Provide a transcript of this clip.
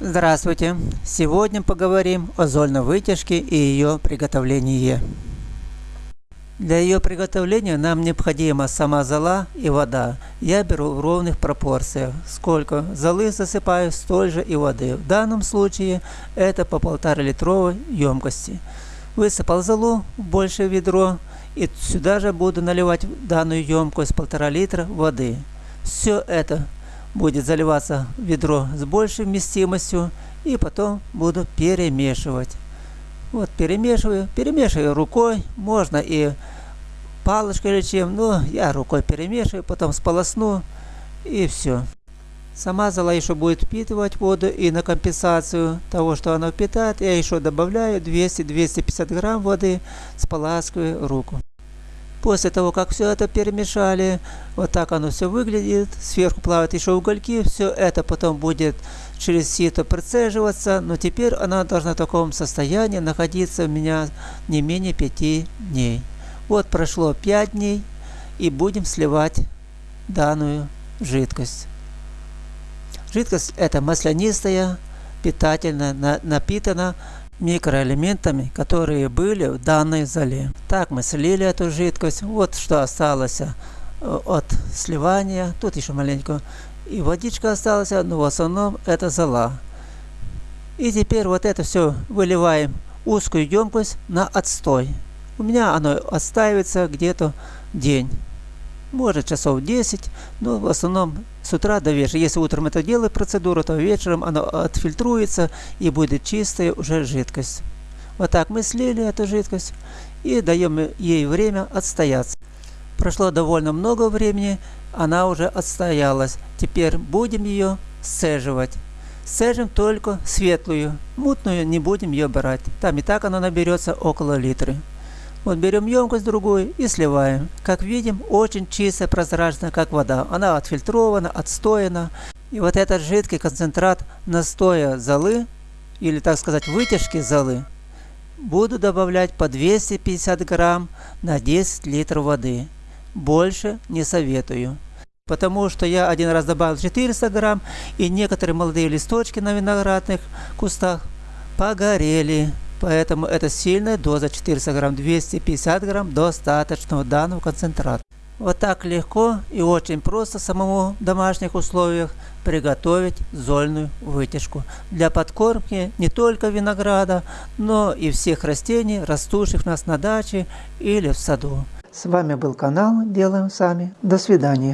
Здравствуйте! Сегодня поговорим о зольной вытяжке и ее приготовлении. Для ее приготовления нам необходима сама зола и вода. Я беру в ровных пропорциях. Сколько золы засыпаю, столь же и воды. В данном случае это по полтора литровой емкости. Высыпал золу в большее ведро и сюда же буду наливать данную емкость полтора литра воды. Все это будет заливаться ведро с большей вместимостью и потом буду перемешивать. Вот перемешиваю, перемешиваю рукой, можно и палочкой или чем, но я рукой перемешиваю, потом сполосну и все. Сама зола еще будет впитывать воду и на компенсацию того, что она впитает, я еще добавляю 200-250 грамм воды, споласкиваю руку. После того, как все это перемешали, вот так оно все выглядит. Сверху плавают еще угольки. Все это потом будет через сито процеживаться. Но теперь она должна в таком состоянии находиться у меня не менее 5 дней. Вот прошло 5 дней. И будем сливать данную жидкость. Жидкость это маслянистая, питательная, напитана микроэлементами, которые были в данной зале. Так мы слили эту жидкость. Вот что осталось э, от сливания. Тут еще маленько и водичка осталась, но в основном это зола. И теперь вот это все выливаем узкую емкость на отстой. У меня оно отстаивается где-то день может часов 10, но в основном с утра до вечера. Если утром это делаю процедуру, то вечером оно отфильтруется и будет чистая уже жидкость. Вот так мы слили эту жидкость и даем ей время отстояться. Прошло довольно много времени, она уже отстоялась. Теперь будем ее сцеживать. Сцежим только светлую, мутную не будем ее брать. Там и так она наберется около литра. Вот берем емкость другую и сливаем. Как видим, очень чистая, прозрачная, как вода. Она отфильтрована, отстояна. И вот этот жидкий концентрат настоя золы, или так сказать вытяжки золы, буду добавлять по 250 грамм на 10 литров воды. Больше не советую. Потому что я один раз добавил 400 грамм, и некоторые молодые листочки на виноградных кустах погорели. Поэтому это сильная доза 400 грамм, 250 грамм достаточного данного концентрата. Вот так легко и очень просто самому в домашних условиях приготовить зольную вытяжку для подкормки не только винограда, но и всех растений, растущих у нас на даче или в саду. С вами был канал Делаем Сами. До свидания.